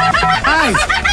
Hey!